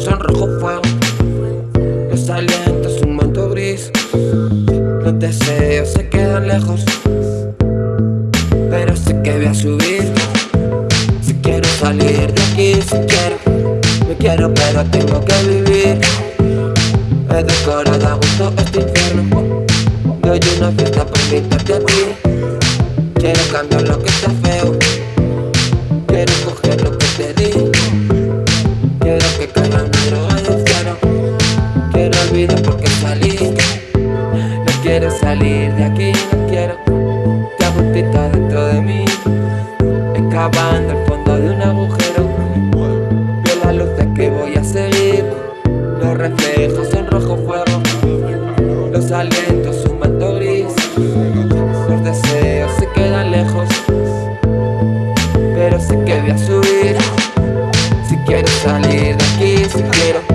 Son en rojo fuego. Los salientes un manto gris. Los deseos se quedan lejos. Pero sé que voy a subir. Si quiero salir de aquí, si quiero Me quiero pero tengo que vivir. He decorado a gusto este infierno. Doy una fiesta por invitarte a ti. Quiero cambiar lo que está feo. salir de aquí, no quiero Te agustito dentro de mí Excavando el fondo de un agujero. Veo las luces que voy a seguir Los reflejos son rojo fuego Los alentos un manto gris Los deseos se quedan lejos Pero sé que voy a subir. Si quiero salir de aquí, si quiero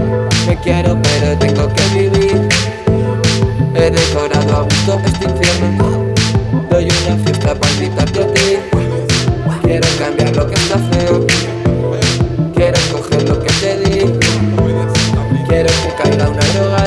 llorado a gusto este infierno. Doy una fiesta para invitarte a ti. Quiero cambiar lo que está feo. Quiero escoger lo que te di. Quiero que caiga una droga.